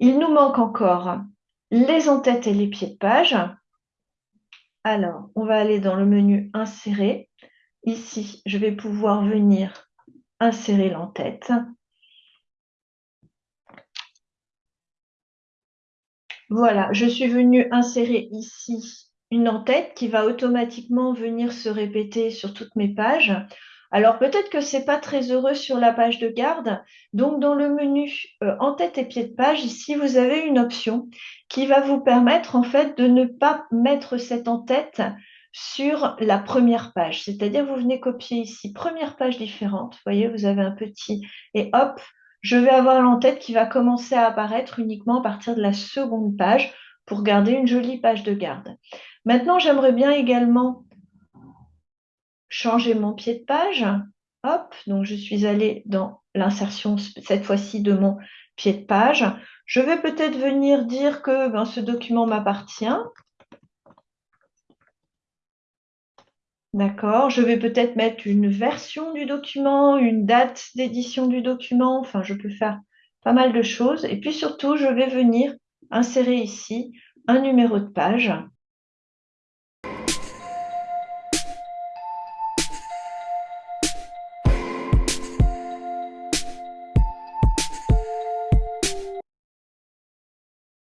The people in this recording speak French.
Il nous manque encore les en-têtes et les pieds de page. Alors, on va aller dans le menu Insérer. Ici, je vais pouvoir venir insérer l'en-tête. Voilà, je suis venue insérer ici une en-tête qui va automatiquement venir se répéter sur toutes mes pages. Alors peut-être que ce n'est pas très heureux sur la page de garde. Donc dans le menu euh, en-tête et pied de page, ici vous avez une option qui va vous permettre en fait de ne pas mettre cette en-tête sur la première page. C'est-à-dire vous venez copier ici première page différente. Vous voyez, vous avez un petit et hop, je vais avoir l'entête qui va commencer à apparaître uniquement à partir de la seconde page pour garder une jolie page de garde. Maintenant, j'aimerais bien également changer mon pied de page. Hop, donc je suis allée dans l'insertion, cette fois-ci, de mon pied de page. Je vais peut-être venir dire que ben, ce document m'appartient. D'accord, je vais peut-être mettre une version du document, une date d'édition du document, enfin je peux faire pas mal de choses. Et puis surtout, je vais venir insérer ici un numéro de page.